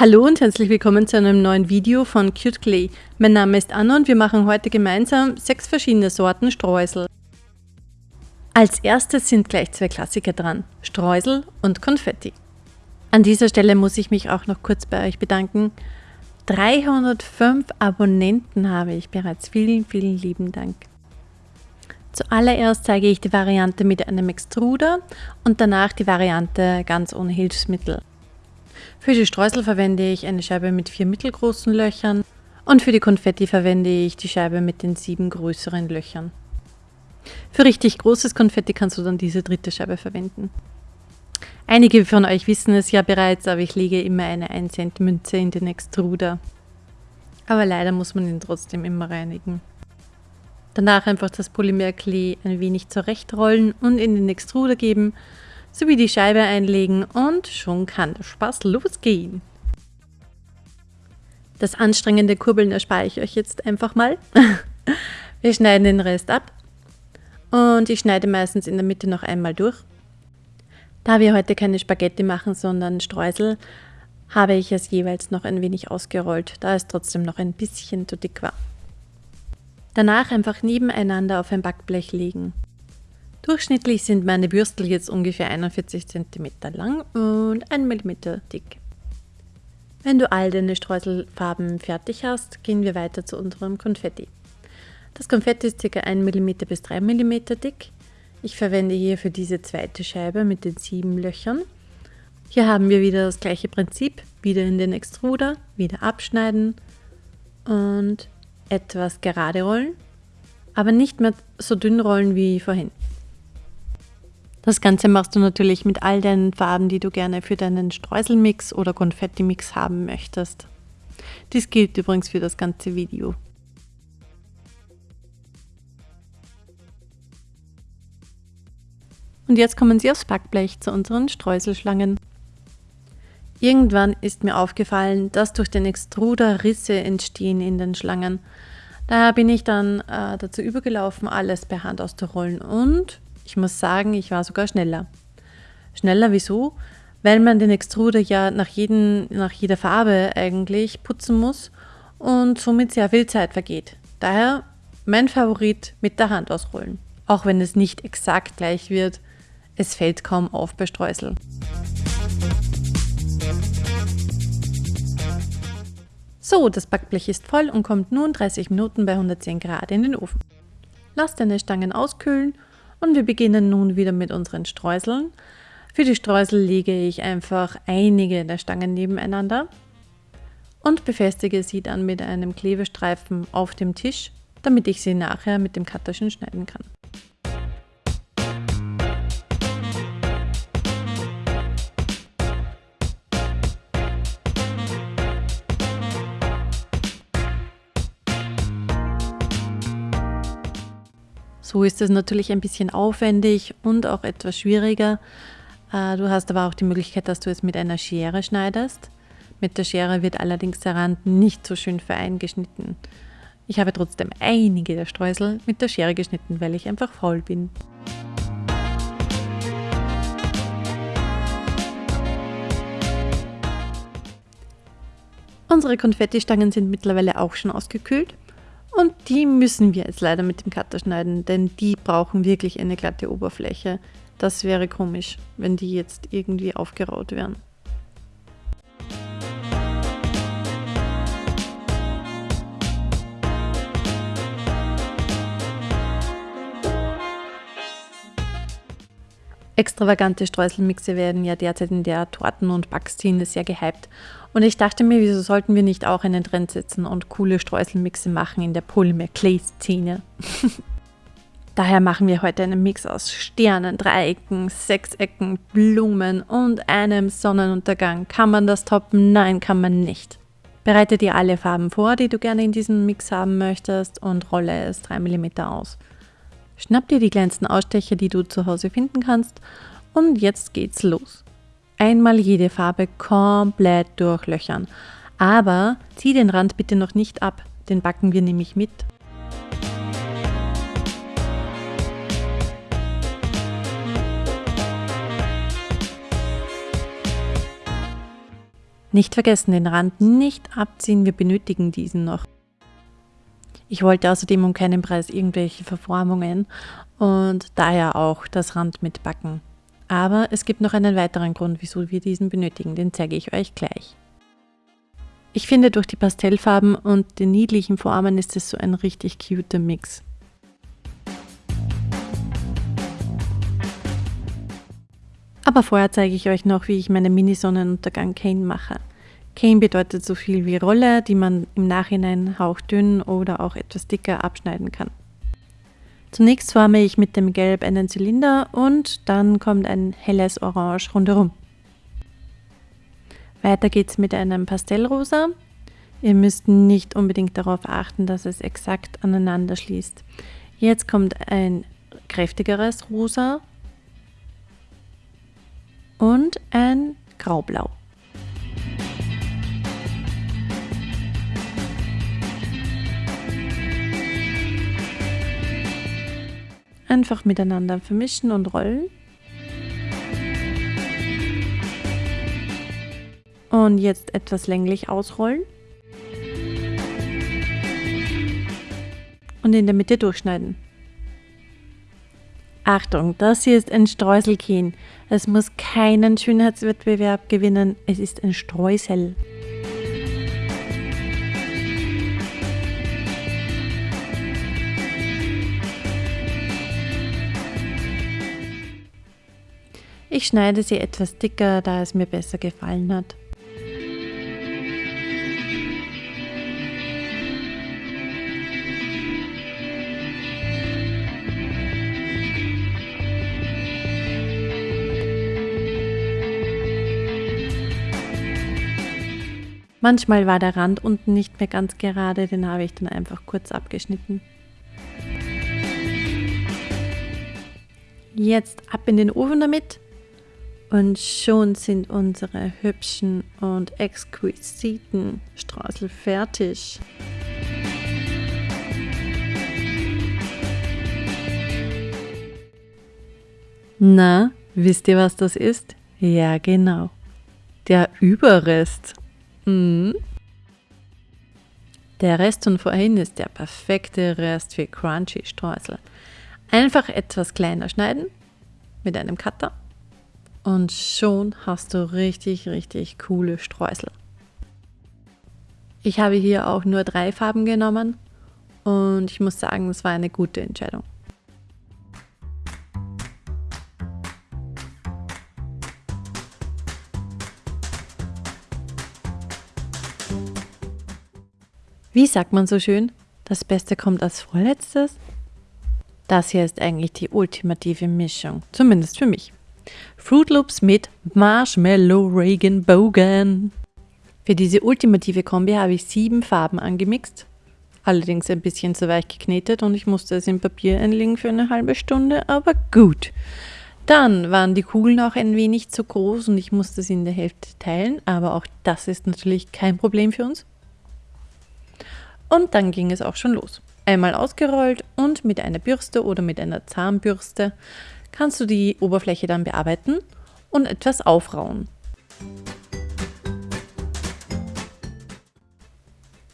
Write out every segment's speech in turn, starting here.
Hallo und herzlich willkommen zu einem neuen Video von Cute Clay. Mein Name ist Anna und wir machen heute gemeinsam sechs verschiedene Sorten Streusel. Als erstes sind gleich zwei Klassiker dran, Streusel und Konfetti. An dieser Stelle muss ich mich auch noch kurz bei euch bedanken. 305 Abonnenten habe ich bereits. Vielen, vielen lieben Dank. Zuallererst zeige ich die Variante mit einem Extruder und danach die Variante ganz ohne Hilfsmittel. Für die Streusel verwende ich eine Scheibe mit vier mittelgroßen Löchern und für die Konfetti verwende ich die Scheibe mit den sieben größeren Löchern. Für richtig großes Konfetti kannst du dann diese dritte Scheibe verwenden. Einige von euch wissen es ja bereits, aber ich lege immer eine 1 Cent Münze in den Extruder. Aber leider muss man ihn trotzdem immer reinigen. Danach einfach das Polymerklee ein wenig zurechtrollen und in den Extruder geben sowie die Scheibe einlegen und schon kann der Spaß losgehen. Das anstrengende Kurbeln erspare ich euch jetzt einfach mal. Wir schneiden den Rest ab und ich schneide meistens in der Mitte noch einmal durch. Da wir heute keine Spaghetti machen, sondern Streusel, habe ich es jeweils noch ein wenig ausgerollt, da es trotzdem noch ein bisschen zu dick war. Danach einfach nebeneinander auf ein Backblech legen. Durchschnittlich sind meine Bürstel jetzt ungefähr 41 cm lang und 1 mm dick. Wenn du all deine Streuselfarben fertig hast, gehen wir weiter zu unserem Konfetti. Das Konfetti ist ca. 1 mm bis 3 mm dick. Ich verwende hier für diese zweite Scheibe mit den sieben Löchern. Hier haben wir wieder das gleiche Prinzip, wieder in den Extruder, wieder abschneiden und etwas gerade rollen, aber nicht mehr so dünn rollen wie vorhin. Das Ganze machst du natürlich mit all deinen Farben, die du gerne für deinen Streuselmix oder Konfettimix haben möchtest. Dies gilt übrigens für das ganze Video. Und jetzt kommen sie aufs Backblech zu unseren Streuselschlangen. Irgendwann ist mir aufgefallen, dass durch den Extruder Risse entstehen in den Schlangen. Daher bin ich dann äh, dazu übergelaufen, alles per Hand auszurollen und ich muss sagen, ich war sogar schneller. Schneller wieso? Weil man den Extruder ja nach, jeden, nach jeder Farbe eigentlich putzen muss und somit sehr viel Zeit vergeht. Daher mein Favorit mit der Hand ausrollen. Auch wenn es nicht exakt gleich wird, es fällt kaum auf bei Streusel. So, das Backblech ist voll und kommt nun 30 Minuten bei 110 Grad in den Ofen. Lass deine Stangen auskühlen und wir beginnen nun wieder mit unseren Streuseln. Für die Streusel lege ich einfach einige der Stangen nebeneinander und befestige sie dann mit einem Klebestreifen auf dem Tisch, damit ich sie nachher mit dem Cutterchen schneiden kann. Ist es natürlich ein bisschen aufwendig und auch etwas schwieriger. Äh, du hast aber auch die Möglichkeit, dass du es mit einer Schere schneidest. Mit der Schere wird allerdings der Rand nicht so schön fein geschnitten. Ich habe trotzdem einige der Streusel mit der Schere geschnitten, weil ich einfach faul bin. Unsere Konfettistangen sind mittlerweile auch schon ausgekühlt. Und die müssen wir jetzt leider mit dem Cutter schneiden, denn die brauchen wirklich eine glatte Oberfläche. Das wäre komisch, wenn die jetzt irgendwie aufgeraut wären. Extravagante Streuselmixe werden ja derzeit in der Torten- und Backszene sehr gehypt. Und ich dachte mir, wieso sollten wir nicht auch einen Trend setzen und coole Streuselmixe machen in der Polymer-Clay-Szene? Daher machen wir heute einen Mix aus Sternen, Dreiecken, Sechsecken, Blumen und einem Sonnenuntergang. Kann man das toppen? Nein, kann man nicht. Bereite dir alle Farben vor, die du gerne in diesem Mix haben möchtest und rolle es 3 mm aus. Schnapp dir die kleinsten Ausstecher, die du zu Hause finden kannst und jetzt geht's los. Einmal jede Farbe komplett durchlöchern. Aber zieh den Rand bitte noch nicht ab, den backen wir nämlich mit. Nicht vergessen, den Rand nicht abziehen, wir benötigen diesen noch. Ich wollte außerdem um keinen Preis irgendwelche Verformungen und daher auch das Rand mitbacken. Aber es gibt noch einen weiteren Grund, wieso wir diesen benötigen, den zeige ich euch gleich. Ich finde, durch die Pastellfarben und den niedlichen Formen ist es so ein richtig cuter Mix. Aber vorher zeige ich euch noch, wie ich meine Mini-Sonnenuntergang Cane mache. Cane bedeutet so viel wie Rolle, die man im Nachhinein hauchdünn oder auch etwas dicker abschneiden kann. Zunächst forme ich mit dem Gelb einen Zylinder und dann kommt ein helles Orange rundherum. Weiter geht es mit einem Pastellrosa. Ihr müsst nicht unbedingt darauf achten, dass es exakt aneinander schließt. Jetzt kommt ein kräftigeres Rosa und ein Graublau. Einfach miteinander vermischen und rollen. Und jetzt etwas länglich ausrollen. Und in der Mitte durchschneiden. Achtung, das hier ist ein Streuselkehen. Es muss keinen Schönheitswettbewerb gewinnen. Es ist ein Streusel. Ich schneide sie etwas dicker, da es mir besser gefallen hat. Manchmal war der Rand unten nicht mehr ganz gerade, den habe ich dann einfach kurz abgeschnitten. Jetzt ab in den Ofen damit und schon sind unsere hübschen und exquisiten Streusel fertig. Na, wisst ihr, was das ist? Ja, genau. Der Überrest. Mhm. Der Rest von vorhin ist der perfekte Rest für Crunchy Streusel. Einfach etwas kleiner schneiden mit einem Cutter und schon hast du richtig, richtig coole Streusel. Ich habe hier auch nur drei Farben genommen und ich muss sagen, es war eine gute Entscheidung. Wie sagt man so schön? Das Beste kommt als vorletztes? Das hier ist eigentlich die ultimative Mischung, zumindest für mich. Fruit Loops mit Marshmallow Regenbogen. Für diese ultimative Kombi habe ich sieben Farben angemixt, allerdings ein bisschen zu weich geknetet und ich musste es im Papier einlegen für eine halbe Stunde, aber gut. Dann waren die Kugeln auch ein wenig zu groß und ich musste sie in der Hälfte teilen, aber auch das ist natürlich kein Problem für uns. Und dann ging es auch schon los. Einmal ausgerollt und mit einer Bürste oder mit einer Zahnbürste kannst du die Oberfläche dann bearbeiten und etwas aufrauen.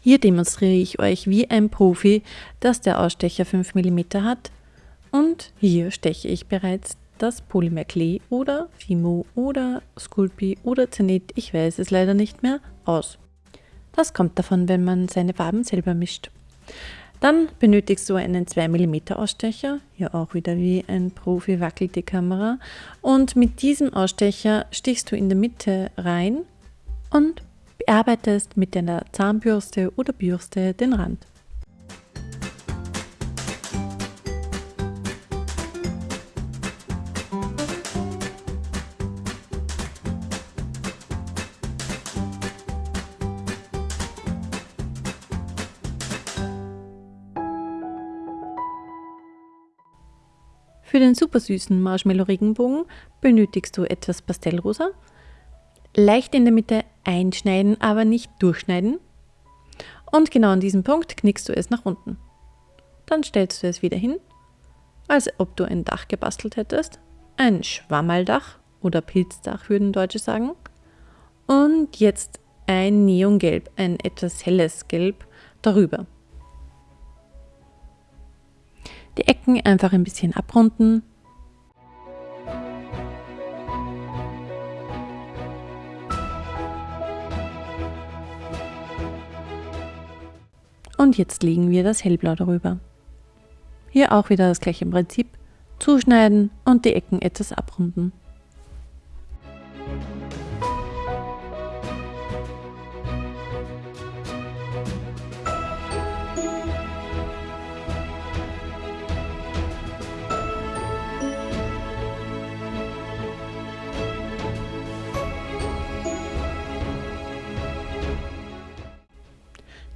Hier demonstriere ich euch wie ein Profi, dass der Ausstecher 5 mm hat und hier steche ich bereits das Polymer Klee oder Fimo oder Sculpey oder Zenit, ich weiß es leider nicht mehr, aus. Das kommt davon, wenn man seine Farben selber mischt. Dann benötigst du einen 2 mm Ausstecher, hier auch wieder wie ein Profi wackelt die Kamera. Und mit diesem Ausstecher stichst du in der Mitte rein und bearbeitest mit deiner Zahnbürste oder Bürste den Rand. Für den super süßen Marshmallow-Regenbogen benötigst du etwas Pastellrosa. Leicht in der Mitte einschneiden, aber nicht durchschneiden. Und genau an diesem Punkt knickst du es nach unten. Dann stellst du es wieder hin, als ob du ein Dach gebastelt hättest. Ein Schwammaldach oder Pilzdach würden Deutsche sagen. Und jetzt ein Neongelb, ein etwas helles Gelb darüber. Die Ecken einfach ein bisschen abrunden. Und jetzt legen wir das Hellblau darüber. Hier auch wieder das gleiche Prinzip. Zuschneiden und die Ecken etwas abrunden.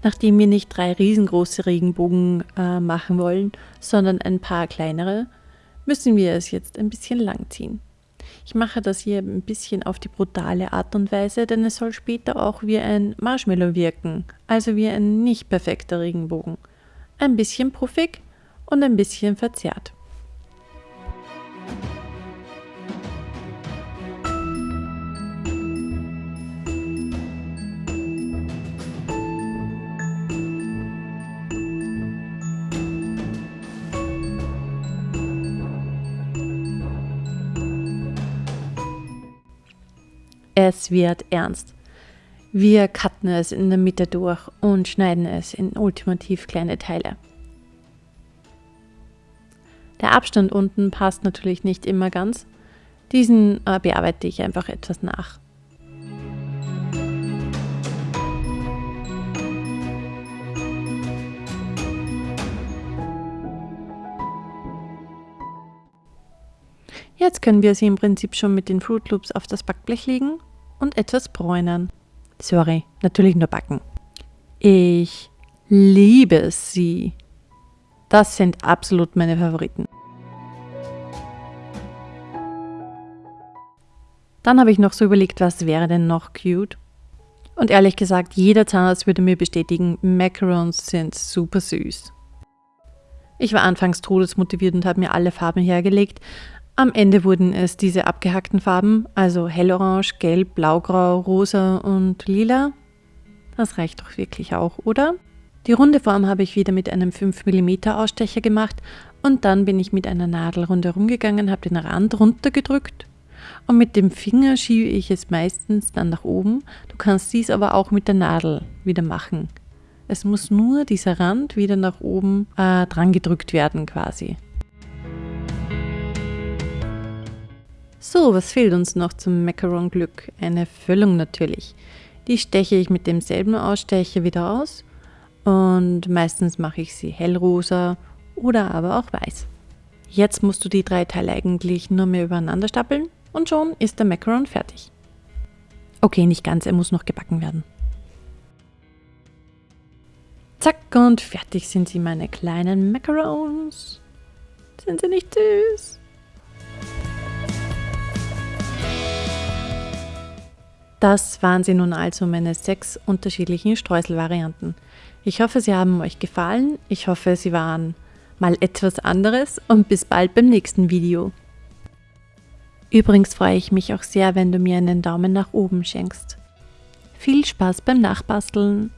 Nachdem wir nicht drei riesengroße Regenbogen äh, machen wollen, sondern ein paar kleinere, müssen wir es jetzt ein bisschen lang ziehen. Ich mache das hier ein bisschen auf die brutale Art und Weise, denn es soll später auch wie ein Marshmallow wirken, also wie ein nicht perfekter Regenbogen. Ein bisschen puffig und ein bisschen verzerrt. Es wird ernst. Wir cutten es in der Mitte durch und schneiden es in ultimativ kleine Teile. Der Abstand unten passt natürlich nicht immer ganz. Diesen äh, bearbeite ich einfach etwas nach. Jetzt können wir sie im Prinzip schon mit den Fruit Loops auf das Backblech legen und etwas bräunern. Sorry, natürlich nur backen. Ich liebe sie. Das sind absolut meine Favoriten. Dann habe ich noch so überlegt, was wäre denn noch cute? Und ehrlich gesagt, jeder Zahnarzt würde mir bestätigen, Macarons sind super süß. Ich war anfangs todesmotiviert und habe mir alle Farben hergelegt, am Ende wurden es diese abgehackten Farben, also hellorange, gelb, blaugrau, rosa und lila. Das reicht doch wirklich auch, oder? Die runde Form habe ich wieder mit einem 5 mm Ausstecher gemacht und dann bin ich mit einer Nadel rundherum gegangen, habe den Rand runtergedrückt und mit dem Finger schiebe ich es meistens dann nach oben. Du kannst dies aber auch mit der Nadel wieder machen. Es muss nur dieser Rand wieder nach oben äh, dran gedrückt werden quasi. So, was fehlt uns noch zum Macaron-Glück? Eine Füllung natürlich. Die steche ich mit demselben Ausstecher wieder aus und meistens mache ich sie hellrosa oder aber auch weiß. Jetzt musst du die drei Teile eigentlich nur mehr übereinander stapeln und schon ist der Macaron fertig. Okay, nicht ganz, er muss noch gebacken werden. Zack und fertig sind sie, meine kleinen Macarons. Sind sie nicht süß? Das waren sie nun also meine sechs unterschiedlichen Streuselvarianten. Ich hoffe, sie haben euch gefallen. Ich hoffe, sie waren mal etwas anderes und bis bald beim nächsten Video. Übrigens freue ich mich auch sehr, wenn du mir einen Daumen nach oben schenkst. Viel Spaß beim Nachbasteln!